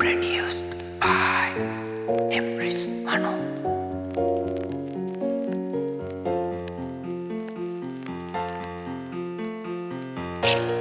produced by Emrys Mano. Thank